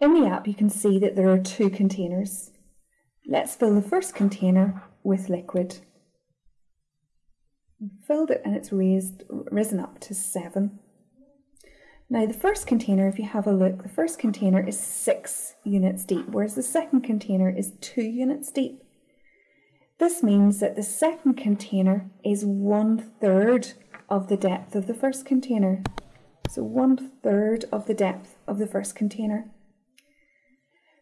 In the app you can see that there are two containers. Let's fill the first container with liquid. We've Filled it and it's raised, risen up to 7. Now the first container, if you have a look, the first container is 6 units deep, whereas the second container is 2 units deep. This means that the second container is one third of the depth of the first container. So one third of the depth of the first container.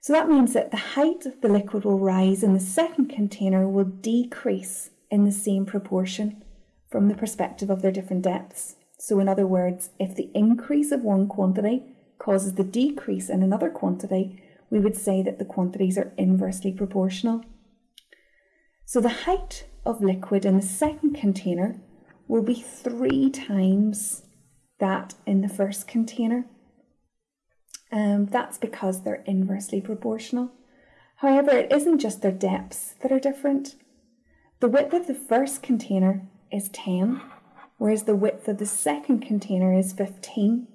So that means that the height of the liquid will rise and the second container will decrease in the same proportion from the perspective of their different depths. So in other words, if the increase of one quantity causes the decrease in another quantity, we would say that the quantities are inversely proportional. So the height of liquid in the second container will be three times that in the first container. Um, that's because they're inversely proportional. However, it isn't just their depths that are different. The width of the first container is 10, whereas the width of the second container is 15.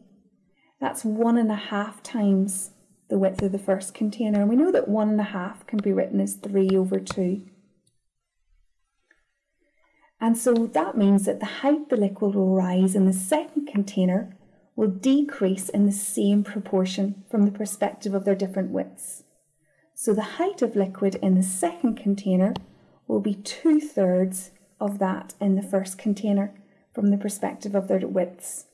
That's one and a half times the width of the first container. And we know that one and a half can be written as 3 over 2. And so that means that the height the liquid will rise in the second container will decrease in the same proportion from the perspective of their different widths. So the height of liquid in the second container will be two thirds of that in the first container from the perspective of their widths.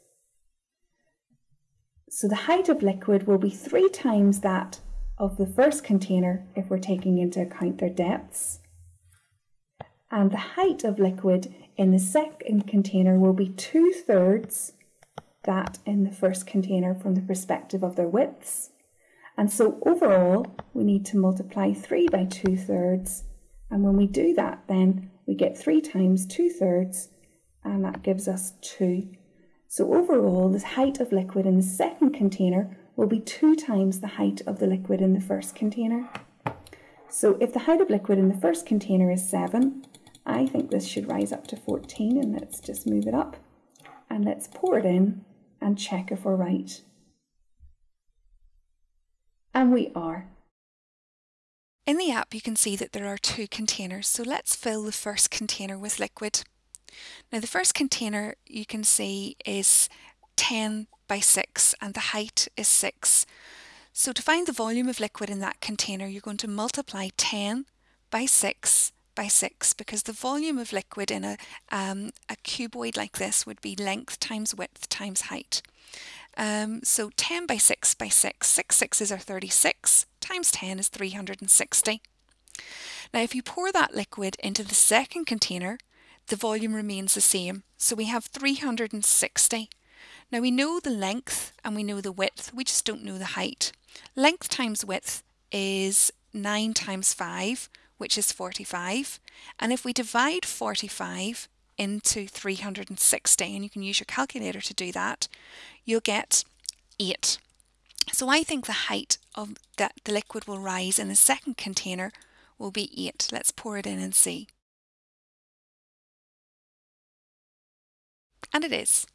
So the height of liquid will be three times that of the first container if we're taking into account their depths and the height of liquid in the second container will be two thirds that in the first container from the perspective of their widths. And so overall, we need to multiply 3 by 2 thirds. And when we do that, then we get 3 times 2 thirds, and that gives us 2. So overall, the height of liquid in the second container will be 2 times the height of the liquid in the first container. So if the height of liquid in the first container is 7, I think this should rise up to 14 and let's just move it up and let's pour it in and check if we're right. And we are. In the app you can see that there are two containers so let's fill the first container with liquid. Now the first container you can see is 10 by 6 and the height is 6. So to find the volume of liquid in that container you're going to multiply 10 by 6 by 6 because the volume of liquid in a, um, a cuboid like this would be length times width times height. Um, so 10 by 6 by 6, 6 sixes are 36, times 10 is 360. Now if you pour that liquid into the second container, the volume remains the same, so we have 360. Now we know the length and we know the width, we just don't know the height. Length times width is 9 times 5, which is 45. And if we divide 45 into 360, and you can use your calculator to do that, you'll get 8. So I think the height of that the liquid will rise in the second container will be 8. Let's pour it in and see. And it is.